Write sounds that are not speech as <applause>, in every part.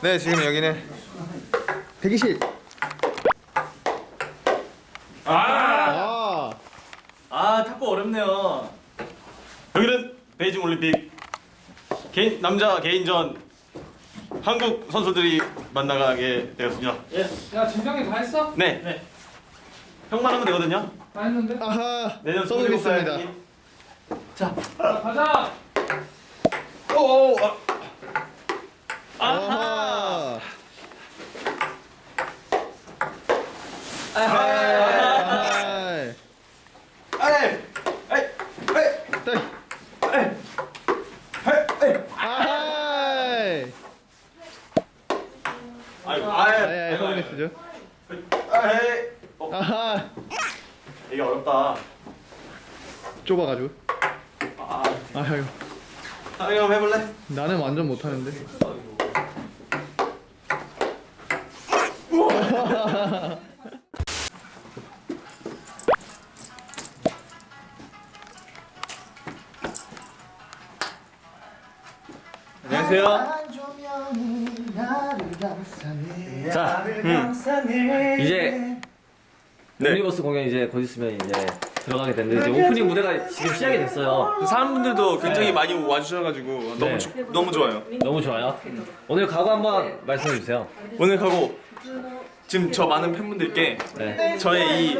네 지금 여기는 대기실 아, 아 탁구 어렵네요. 여기는 베이징 올림픽 개인 남자 개인전 한국 선수들이 만나가게 되었습니다. 야 진정이 다 했어? 네. 네. 형만 하면 되거든요. 다 했는데? 아하 내년 27살 자 가자 오. 아. 아하. 이게 어렵다. 좁아가지고. 아. 아유. 아, 한번 해볼래? 나는 완전 못하는데 안녕하세요. 자, 이제 유니버스 공연 이제 곧 있으면 이제 들어가게 되는데 이제 오프닝 무대가 지금 시작이 됐어요. 사람분들도 굉장히 많이 와주셔가지고 너무 네. 좋- 너무 좋아요. 너무 좋아요. 오늘 각오 한번 말씀해 주세요. 오늘 각오 지금 저 많은 팬분들께 네, 저의 이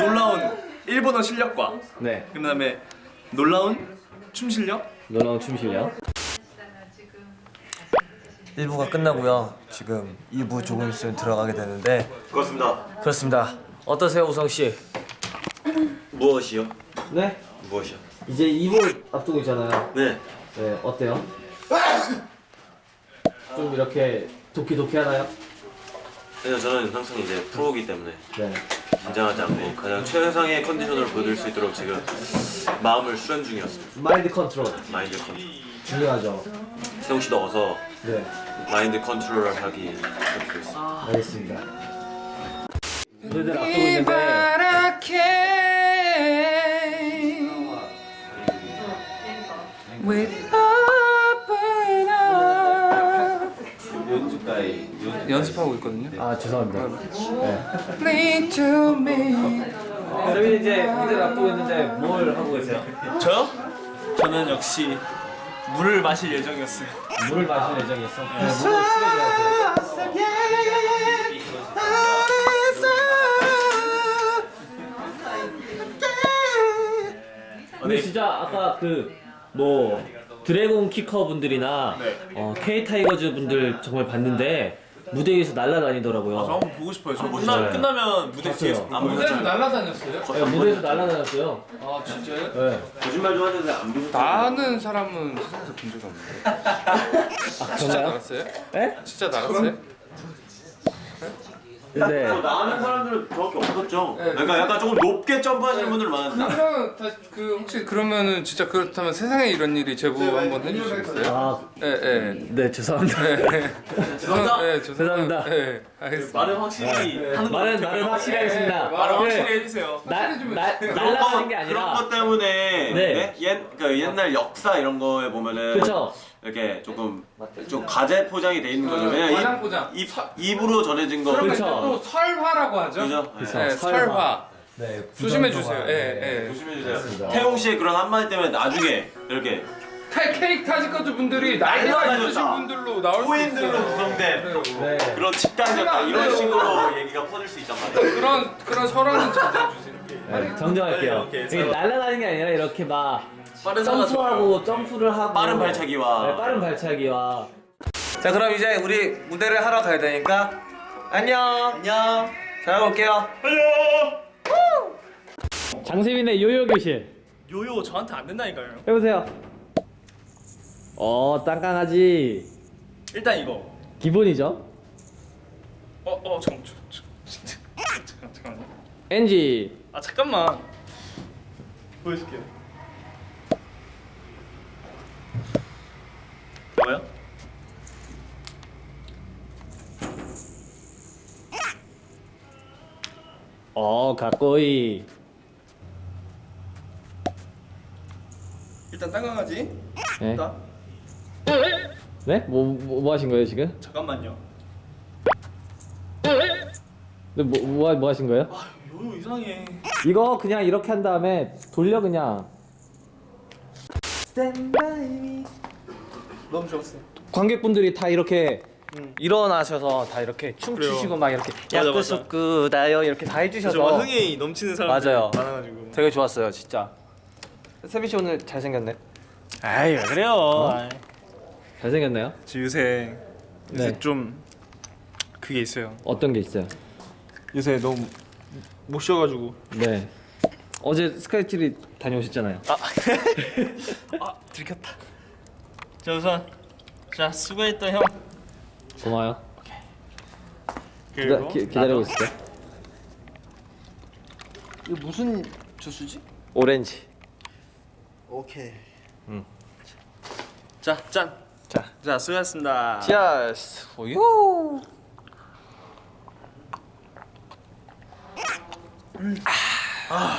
놀라운 일본어 실력과 네, 그 다음에 놀라운 춤 실력 놀라운 춤 실력. 1부가 끝나고요. 지금 2부 조금 있으면 들어가게 되는데 그렇습니다. 그렇습니다. 어떠세요, 우성 씨? 무엇이요? 네, 무엇이요? 이제 2부 앞두고 있잖아요. 네. 네, 어때요? 좀 이렇게 どきどき 하나요? 그래서 저는 항상 이제 프로이기 때문에 네. 긴장하지 않고 가장 최상의 컨디션을 보여드릴 수 있도록 지금 마음을 수련 중이었습니다. 마인드 컨트롤 마인드 컨트롤. 중요하죠. 세웅 씨도 어서 네, 마인드 컨트롤을 하기 부탁드리겠습니다. 알겠습니다. 무대들 앞두고 있는데 연습하고 있거든요 아 죄송합니다. 네. 쌤이 이제 무대를 앞두고 있는데 뭘 하고 계세요? 저요? 저는 역시 물을 마실 예정이었어요. 물을 마실 예정이었어. 네, 물을. 근데 진짜 아까 그뭐 드래곤 키커 분들이나 어, K 타이거즈 분들 정말 봤는데 무대 위에서 날아다니더라고요. 저 한번 보고 싶어요. 저 네. 끝나, 끝나면 무대 봤어요. 뒤에서 안 무대에서 보여줘요. 날아다녔어요? 네, 무대에서 날아다녔어요. 아 진짜요? 네. 거짓말 좀 하는데 안 보고 나는 사람은 세상에서 본 적이 없는데 진짜 그런가요? 날았어요? 네? 진짜 날았어요? 근데 나는 사람들은 저밖에 없었죠. 네. 그러니까 약간 조금 높게 점프하시는 분들 많았는데 그러면 다, 그 혹시 그러면은 진짜 그렇다면 세상에 이런 일이 제보 한번 해주시겠어요? 아, 예, 예. 네 죄송합니다. 죄송합니다. 네, 죄송합니다. 예, 알겠습니다. 말은 확실히 네. 하는 거 말은 말은 확실히 하겠습니다. 말은 그 확실히 해주세요. 날, 날, 그런 날라가는 게 거, 아니라 그런 것 때문에 네. 네? 옛, 그 옛날 역사 이런 거에 보면은 그쵸? 이렇게 조금 좀 가재 포장이 돼 있는 거죠. 왜냐면 과장 포장. 입, 입, 입으로 전해진 거 그쵸. 또 설화라고 하죠? 그죠? 그쵸. 네, 설화. 설화. 네, 조심해 주세요. 예, 네. 예. 조심해 주세요. 태용 씨의 그런 한마디 때문에 나중에 이렇게 케- 케이크 타지커즈 분들이 나이가. 있으신 분들로 나올 수 있어요. 구성된 그래요. 네. 그런 집단이었다 이런 식으로 얘기가 퍼질 수 있단 말이에요. 그런 그런 설화는 자제해 주세요. 네, 정정할게요. 네, 이게 날아다니는 게 아니라 이렇게 막 빠른 점프하고 점프를 하고 빠른 발차기와 네, 빠른 발차기와 자, 그럼 이제 우리 무대를 하러 가야 되니까 안녕. 안녕. 잘 올게요. 장세민의 요요 교실 요요 저한테 안 된다니까요. 해보세요. 어 땅강아지 일단 이거. 기본이죠. 어, 어, 잠깐, 잠깐, 잠깐만요. NG 아 잠깐만. 보여줄게요. 뭐야? 어 가꼬이 일단 땅강아지. 네. 나. 네? 뭐, 뭐, 뭐 하신 거예요 지금? 잠깐만요. 네, 뭐, 뭐, 뭐 하신 거예요? 요요 이상해. 이거 그냥 이렇게 한 다음에 돌려 그냥 너무 좋았어. 관객분들이 다 이렇게 일어나셔서 다 이렇게 춤추시고 막 이렇게 맞아, 야끄수끄다요 이렇게 다 해주셔서 흥이 넘치는 사람들이 맞아요. 많아가지고. 되게 좋았어요 진짜 세빈 씨 오늘 잘생겼네 아이 왜 그래요? 아이. 잘생겼나요? 저 요새 요새 네. 좀 그게 있어요. 어떤 게 있어요? 요새 너무 못 쉬어가지고. 네 어제 스카이트리 다녀오셨잖아요 <laughs> 아 들켰다. 자 우선 자 수고했다 형. 고마워요 그리고 기다, 기, 기다리고 있을게 이거 무슨 주스지? 오렌지 오케이. 자 짠. 자. 자 수고하셨습니다. 치아스 우유 아